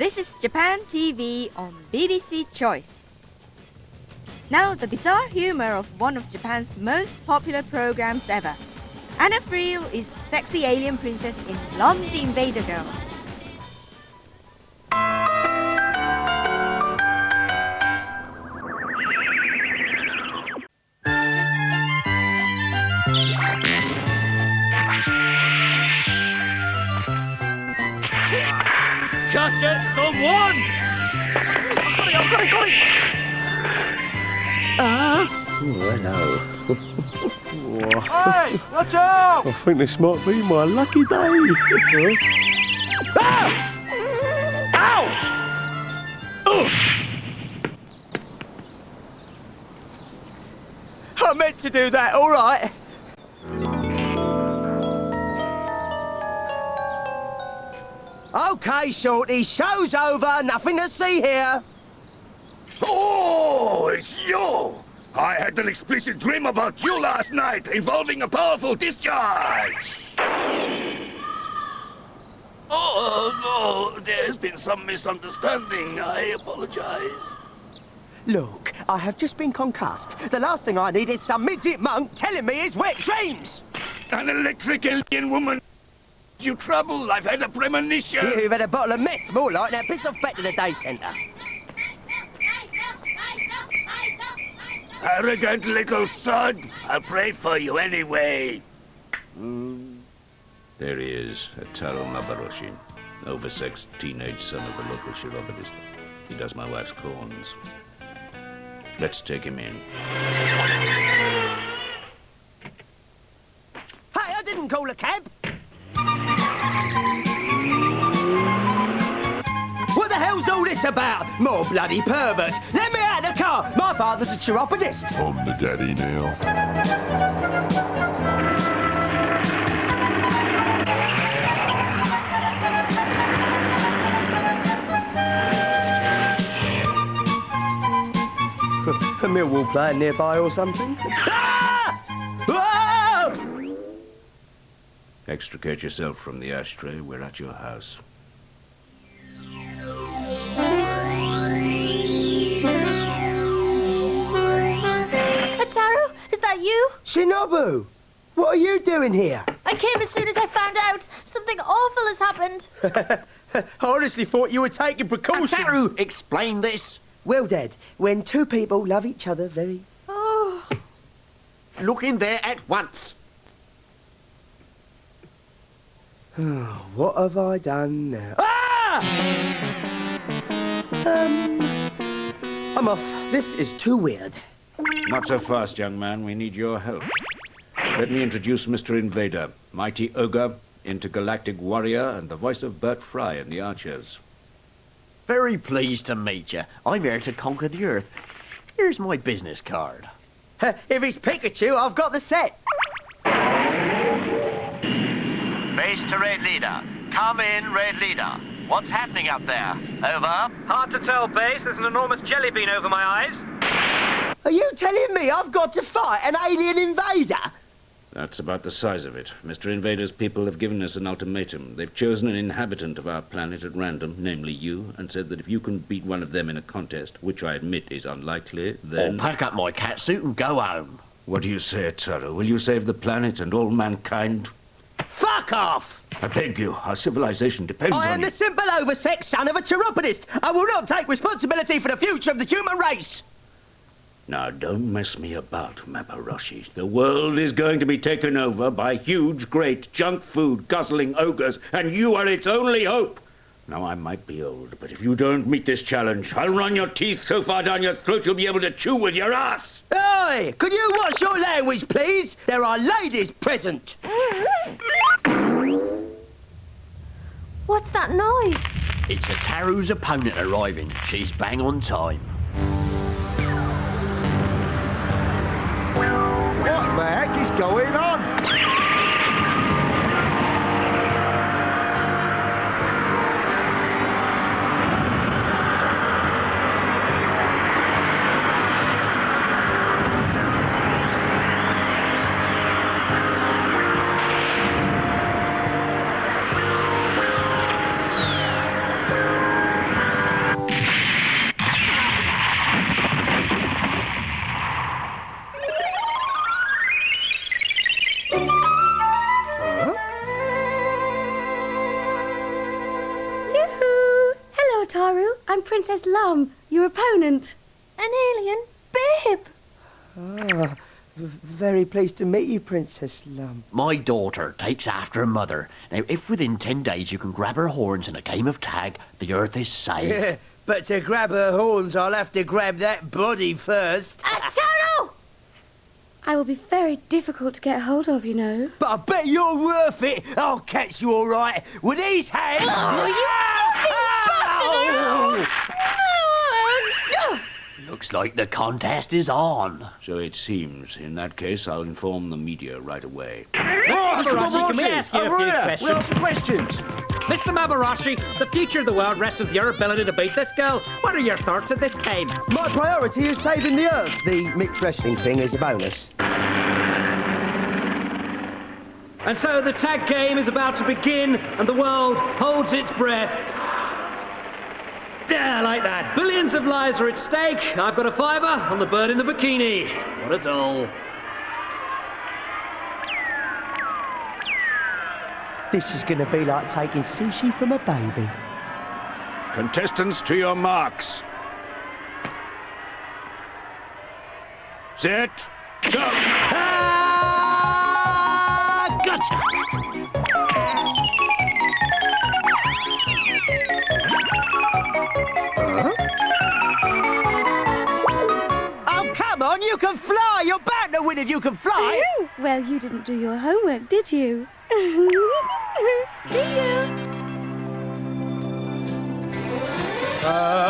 This is Japan TV on BBC Choice. Now, the bizarre humor of one of Japan's most popular programs ever. Anna Friel is sexy alien princess in Lum the Invader Girl. Catch it, someone! I've got it, I've got it, got it! Oh, hello. Hey, watch out! I think this might be my lucky day. Ow! Ow! I meant to do that, all right. Okay, Shorty, show's over. Nothing to see here. Oh, it's you! I had an explicit dream about you last night involving a powerful discharge! Oh, no, there's been some misunderstanding. I apologize. Look, I have just been concussed. The last thing I need is some midget monk telling me his wet dreams. An electric alien woman. You trouble. I've had a premonition. You've had a bottle of mess, more like. Now piss off back to the day centre. Arrogant little sod. I'll pray for you anyway. Hmm. There he is, Ataru Mabaroshi, oversexed teenage son of the local chiropodist. He does my wife's corns. Let's take him in. Hey, I didn't call a cab. This about? More bloody perverts. Let me out of the car. My father's a chiropodist. I'm the daddy now. A Millwall player nearby or something? Ah! Whoa! Extricate yourself from the ashtray. We're at your house. That you? Shinobu, what are you doing here? I came as soon as I found out something awful has happened. I honestly thought you were taking precautions. Ataru, explain this. Well, Dad, when two people love each other very... Oh, Look in there at once. What have I done now? Ah! Um, I'm off. This is too weird. Not so fast, young man. We need your help. Let me introduce Mr. Invader, mighty ogre, intergalactic warrior, and the voice of Bert Fry in The Archers. Very pleased to meet you. I'm here to conquer the Earth. Here's my business card. if it's Pikachu, I've got the set. Base to Red Leader. Come in, Red Leader. What's happening up there? Over. Hard to tell, Base. There's an enormous jelly bean over my eyes. Are you telling me I've got to fight an alien invader? That's about the size of it. Mr. Invader's people have given us an ultimatum. They've chosen an inhabitant of our planet at random, namely you, and said that if you can beat one of them in a contest, which I admit is unlikely, I'll then... Oh, pack up my catsuit and go home. What do you say, Taro? Will you save the planet and all mankind? Fuck off! I beg you, our civilization depends I on am you. the simple oversexed son of a chiropodist. I will not take responsibility for the future of the human race. Now, don't mess me about, Mabaroshi. The world is going to be taken over by huge, great, junk food guzzling ogres, and you are its only hope. Now, I might be old, but if you don't meet this challenge, I'll run your teeth so far down your throat you'll be able to chew with your ass. Oi! Could you watch your language, please? There are ladies present. what's that noise? It's Ataru's opponent arriving. She's bang on time. Going on? Princess Lum, your opponent. An alien bib. Ah, very pleased to meet you, Princess Lum. My daughter takes after her mother. Now, if within ten days you can grab her horns in a game of tag, the Earth is safe. But to grab her horns, I'll have to grab that body first. Ataru! I will be very difficult to get hold of, you know. But I bet you're worth it. I'll catch you all right with these hands. Oh, you filthy bastard! Looks like the contest is on. So it seems. In that case, I'll inform the media right away. Oh, Mabarashi, can we ask you a few questions? Well, some questions. Mr. Mabarashi, the future of the world rests with your ability to beat this girl. What are your thoughts at this time? My priority is saving the Earth. The mixed wrestling thing is a bonus. And so the tag game is about to begin, and the world holds its breath. Yeah, like that. Billions of lives are at stake. I've got a fiver on the bird in the bikini. What a doll. This is going to be like taking sushi from a baby. Contestants, to your marks. Set. Go! Ah, gotcha! Can fly! You're bound to win if you can fly! Well, you didn't do your homework, did you? See you. Uh, See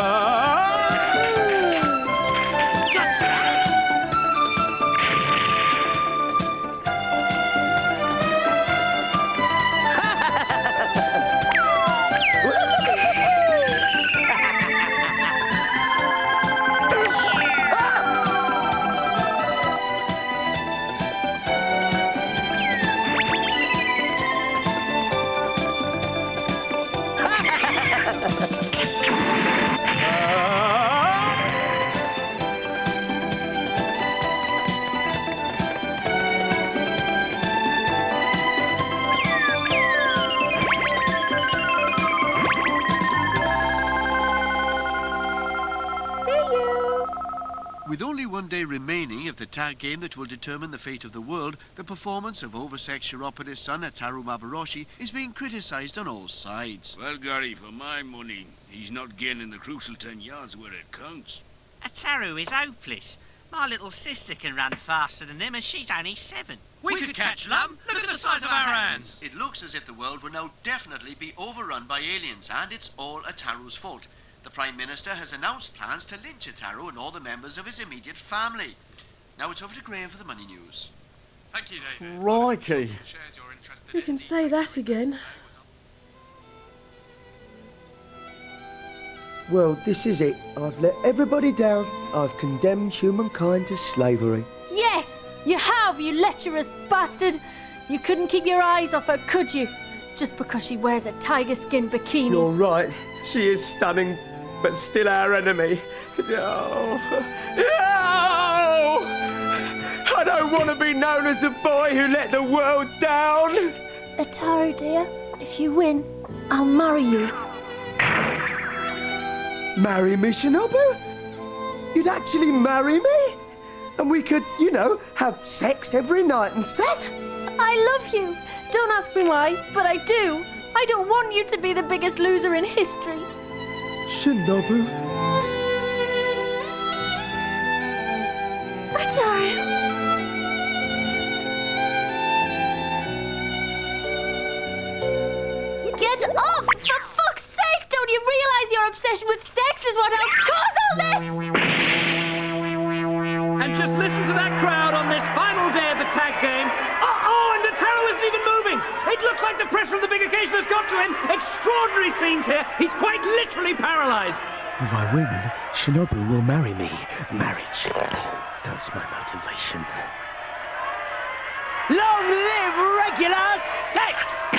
one day remaining of the tag game that will determine the fate of the world, the performance of oversexed Chiropodist son Ataru Mabarashi is being criticised on all sides. Well, Gary, for my money, he's not gaining the crucial ten yards where it counts. Ataru is hopeless. My little sister can run faster than him, and she's only seven. We could catch Lum. Look at the size of our hands. It looks as if the world will now definitely be overrun by aliens, and it's all Ataru's fault. The Prime Minister has announced plans to lynch Ataru and all the members of his immediate family. Now it's over to Graham for the money news. Thank you, David. Righty. You can say that again. Well, this is it. I've let everybody down. I've condemned humankind to slavery. Yes, you have, you lecherous bastard. You couldn't keep your eyes off her, could you? Just because she wears a tiger skin bikini. You're right. She is stunning, but still our enemy. Oh. Oh! I don't want to be known as the boy who let the world down. Ataru, dear, if you win, I'll marry you. Marry me, Shinobu? You'd actually marry me? And we could, you know, have sex every night and stuff? I love you. Don't ask me why, but I do. I don't want you to be the biggest loser in history. Shinobu. Ataru. Get off! For fuck's sake! Don't you realize your obsession with sex is what helped pressure of the big occasion has got to him. Extraordinary scenes here. He's quite literally paralyzed. If I win, Shinobu will marry me. Marriage. That's my motivation. Long live regular sex!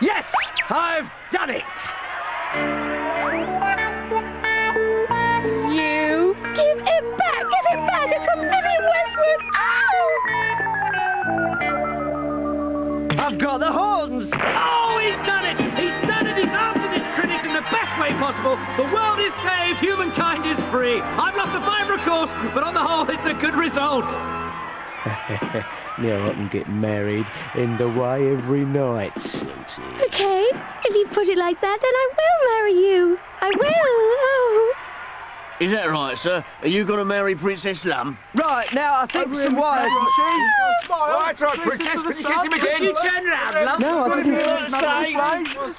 yes, I've done it! Possible. The world is saved, humankind is free. I've lost a fiver, of course, but on the whole, it's a good result. now I can get married in the way every night, Susie. Okay, if you put it like that, then I will marry you. I will. Oh. Is that right, sir? Are you going to marry Princess Lum? Right, now I think some wires... Oh, right, right, Princess, can you kiss him again? you turn round, love? No, I didn't say... Antero!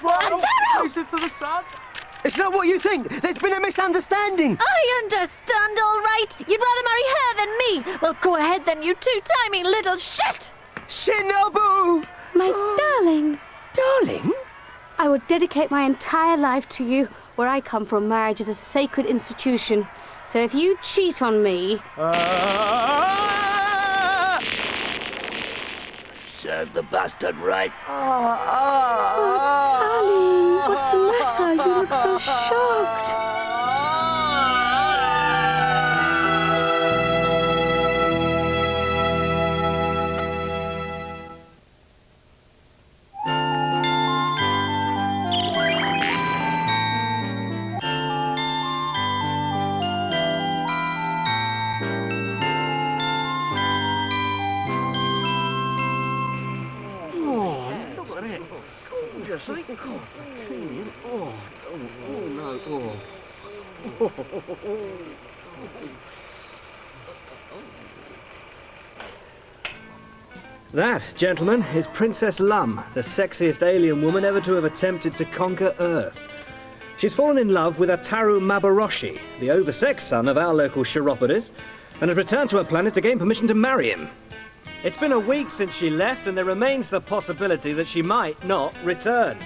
For the sun. It's not what you think. There's been a misunderstanding. I understand, all right. You'd rather marry her than me. Well, go ahead then, you two-timing little shit. Shinobu! My oh. darling. Darling? I would dedicate my entire life to you. Where I come from, marriage is a sacred institution. So if you cheat on me, ah. Serve the bastard right. darling, what's You look so shocked. That, gentlemen, is Princess Lum, the sexiest alien woman ever to have attempted to conquer Earth. She's fallen in love with Ataru Mabaroshi, the oversexed son of our local chiropodist, and has returned to her planet to gain permission to marry him. It's been a week since she left, and there remains the possibility that she might not return.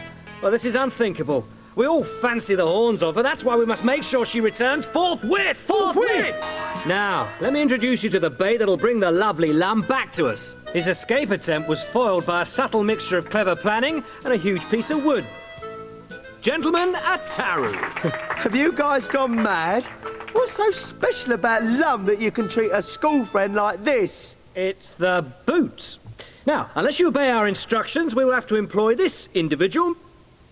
Well, this is unthinkable. We all fancy the horns of her, that's why we must make sure she returns forthwith! Forthwith! Now, let me introduce you to the bait that'll bring the lovely lamb back to us. His escape attempt was foiled by a subtle mixture of clever planning and a huge piece of wood. Gentlemen, Ataru. Have you guys gone mad? What's so special about Lum that you can treat a school friend like this? It's the boot. Now, unless you obey our instructions, we will have to employ this individual,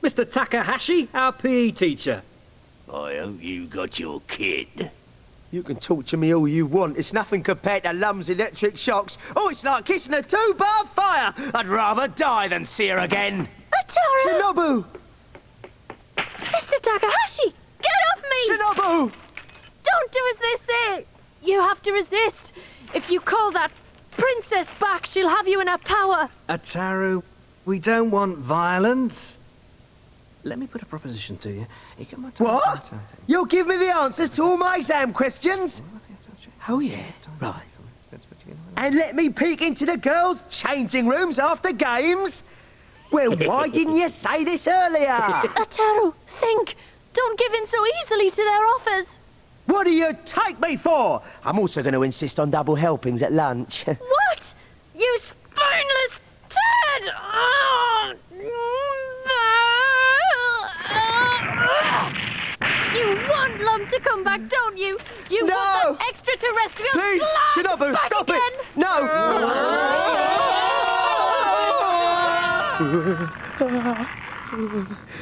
Mr. Takahashi, our PE teacher. I hope you got your kid. You can torture me all you want. It's nothing compared to Lum's electric shocks. Oh, it's like kissing a two-bar fire. I'd rather die than see her again. Ataru! Shinobu! Mr. Takahashi! Get off me! Shinobu! Don't do as they say! You have to resist. If you call that princess back, she'll have you in her power. Ataru, we don't want violence. Let me put a proposition to you. You come on- What? You'll give me the answers to all my exam questions? Oh, yeah. Right. And let me peek into the girls' changing rooms after games? Well, why didn't you say this earlier? Ataru, think. Don't give in so easily to their offers. What do you take me for? I'm also going to insist on double helpings at lunch. What? You spineless turd! Oh. You want Lum to come back, don't you? You No! want that extraterrestrial Please, slime Shinobu, back stop again? it! No!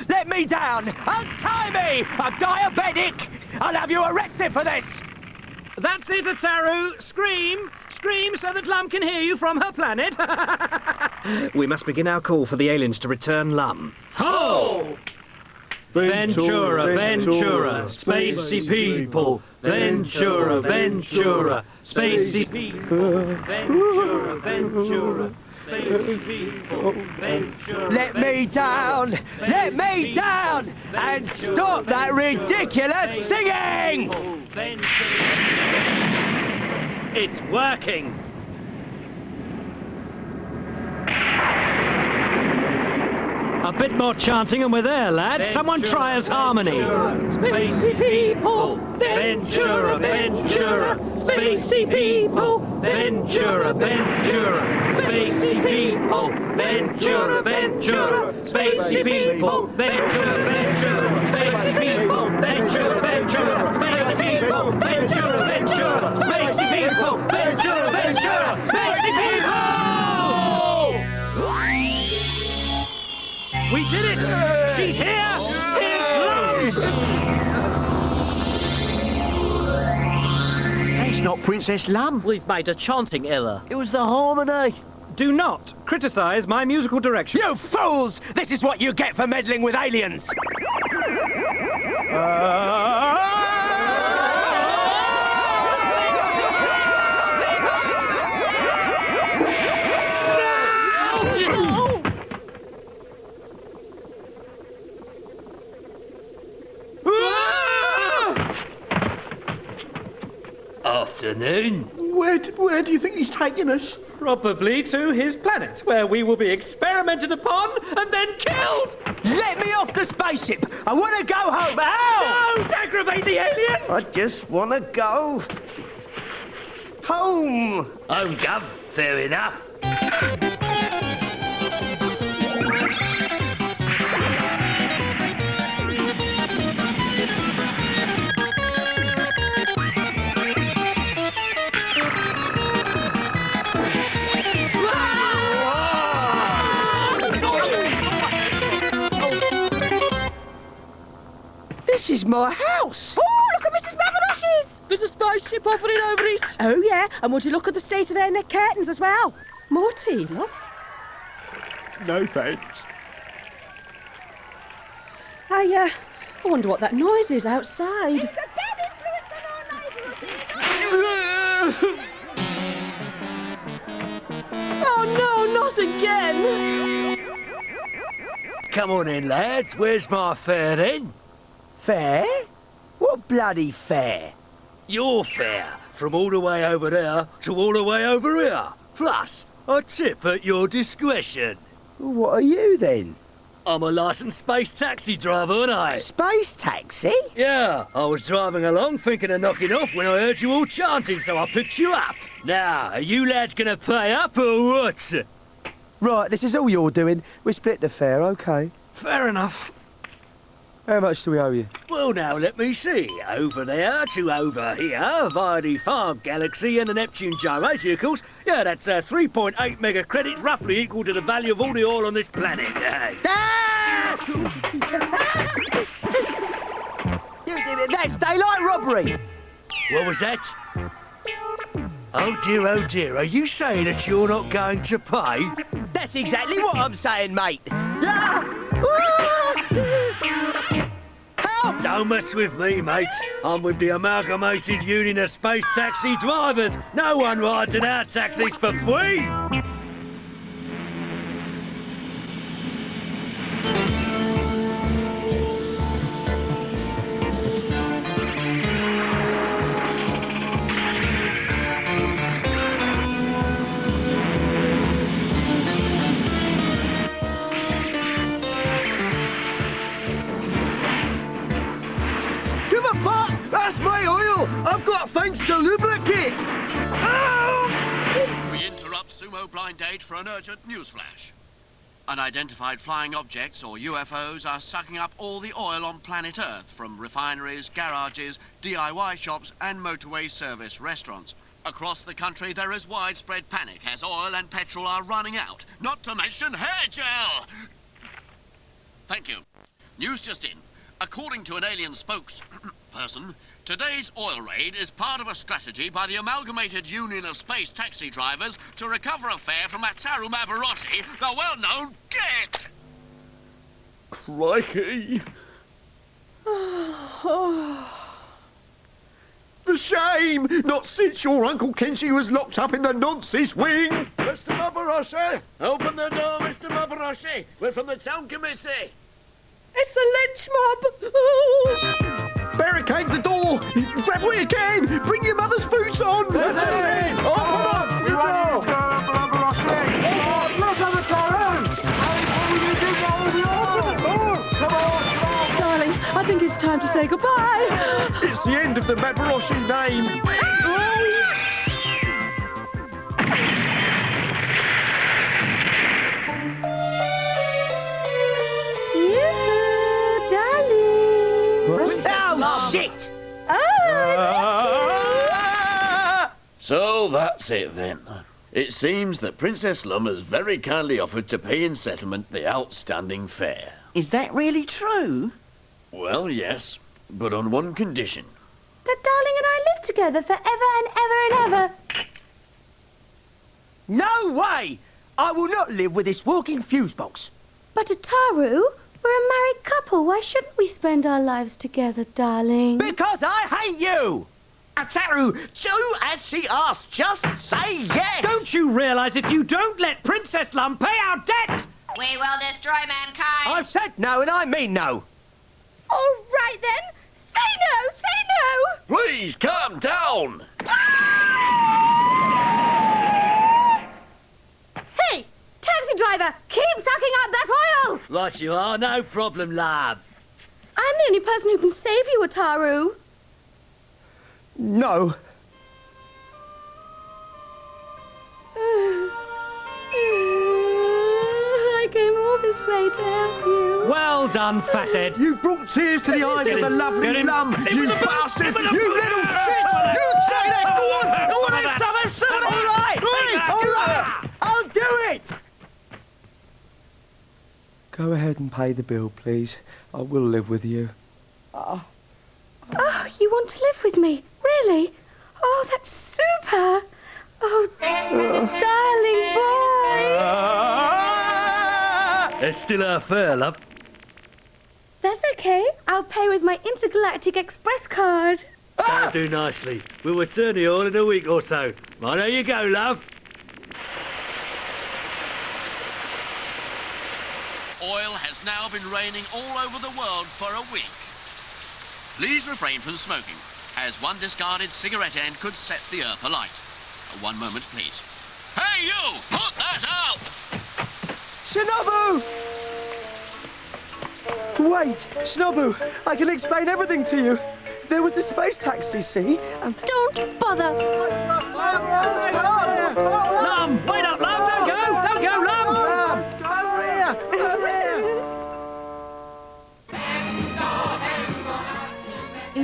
Let me down! Untie me! I'm diabetic! I'll have you arrested for this! That's it, Ataru. Scream! Scream so that Lum can hear you from her planet. we must begin our call for the aliens to return Lum. Ho! Ventura, Ventura, spacey people. Ventura, Ventura, spacey people. Ventura, Ventura, spacey people. Ventura. Let me down! Let me down! And stop that ridiculous singing! It's working. Bit more chanting and we're there, lads. Someone try us harmony. Spacey people, Ventura, Ventura, Spacey people, Ventura, Ventura, Spacey people, Ventura, Ventura, Spacey people, Ventura, Ventura, Spacey people, Ventura, Ventura, Spacey people, Ventura, Ventura, did it! She's here! Here's Lum! It's not Princess Lum. We've made a chanting error. It was the harmony. Do not criticize my musical direction. You fools! This is what you get for meddling with aliens! Uh... Afternoon. Where, where do you think he's taking us? Probably to his planet, where we will be experimented upon and then killed! Let me off the spaceship! I want to go home! Ow! Don't aggravate the alien! I just want to go home. Home, Gov. Fair enough. My house. Oh, look at Mrs. Mabaroshi's! There's a spaceship hovering over it. Oh, yeah, and would you look at the state of their neck curtains as well? More tea, love? No thanks. I, uh, I wonder what that noise is outside. Oh, no, not again! Come on in, lads. Where's my fare then? Fair? What bloody fair? Your fare. From all the way over there to all the way over here. Plus, a tip at your discretion. What are you then? I'm a licensed space taxi driver, aren't I? Space taxi? Yeah, I was driving along thinking of knocking off when I heard you all chanting, so I picked you up. Now, are you lads gonna pay up or what? Right, this is all you're doing. We split the fare, okay. Fair enough. How much do we owe you? Well, now, let me see. Over there to over here, via the Far Galaxy and the Neptune gyrocycles. Yeah, that's uh, 3.8 mega credits, roughly equal to the value of all the oil on this planet. That's daylight robbery. What was that? Oh dear, oh dear, are you saying that you're not going to pay? That's exactly what I'm saying, mate. Help! Don't mess with me, mate. I'm with the Amalgamated Union of Space Taxi Drivers. No one rides in our taxis for free. Blind Date for an urgent news flash. Unidentified flying objects, or UFOs, are sucking up all the oil on planet Earth from refineries, garages, DIY shops, and motorway service restaurants. Across the country, there is widespread panic as oil and petrol are running out, not to mention hair gel! Thank you. News just in. According to an alien spokesperson, today's oil raid is part of a strategy by the Amalgamated Union of Space Taxi Drivers to recover a fare from Ataru Mabaroshi, the well-known Get! Crikey! The shame! Not since your Uncle Kenshi was locked up in the nonsense wing! Mr. Mabaroshi! Open the door, Mr. Mabaroshi! We're from the town committee! It's a lynch mob! Barricade the door! Grab what you can! Bring your mother's boots on! Oh, come on! We want you, oh, Darling, I think it's time to say goodbye. It's the end of the Mabaroshi name! shit! Oh, So that's it then. It seems that Princess Lum has very kindly offered to pay in settlement the outstanding fare. Is that really true? Well, yes, but on one condition. That darling and I live live together forever and ever and ever. No way! I will not live with this walking fuse box. But Ataru, we're a married couple. Why shouldn't we spend our lives together, darling? Because I hate you! Ataru, do as she asks. Just say yes! Don't you realise if you don't let Princess Lum pay our debt, We will destroy mankind. I've said no and I mean no. All right then. Say no, say no. Please calm down. Hey, taxi driver, keep sucking up that oil. Right you are, no problem, love. I'm the only person who can save you, Ataru. No. I came all this way to help you. well done, fathead. You brought tears to the eyes Get of the him, lovely him. Lum. Hit You bastard! hit with the- You little shit! You say that! Go on! Go on, have some, have some! All right, all right, I'll do it. Go ahead and pay the bill, please. I will live with you. Oh, you want to live with me? Really? Oh, that's super. Oh, darling boy. Ah. It's still our fare, love. That's okay. I'll pay with my Intergalactic Express card. That'll do nicely. We'll return the oil in a week or so. Right, there you go, love. Oil has now been raining all over the world for a week. Please refrain from smoking, as one discarded cigarette end could set the earth alight. Uh, One moment, please. Hey, you! Put that out! Shinobu! Wait, Shinobu, I can explain everything to you. There was a space taxi, see? And Don't bother. Lum,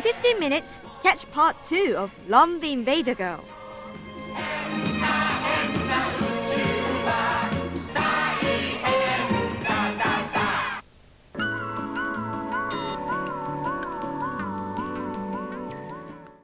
15 minutes, catch part 2 of Lum the Invader Girl.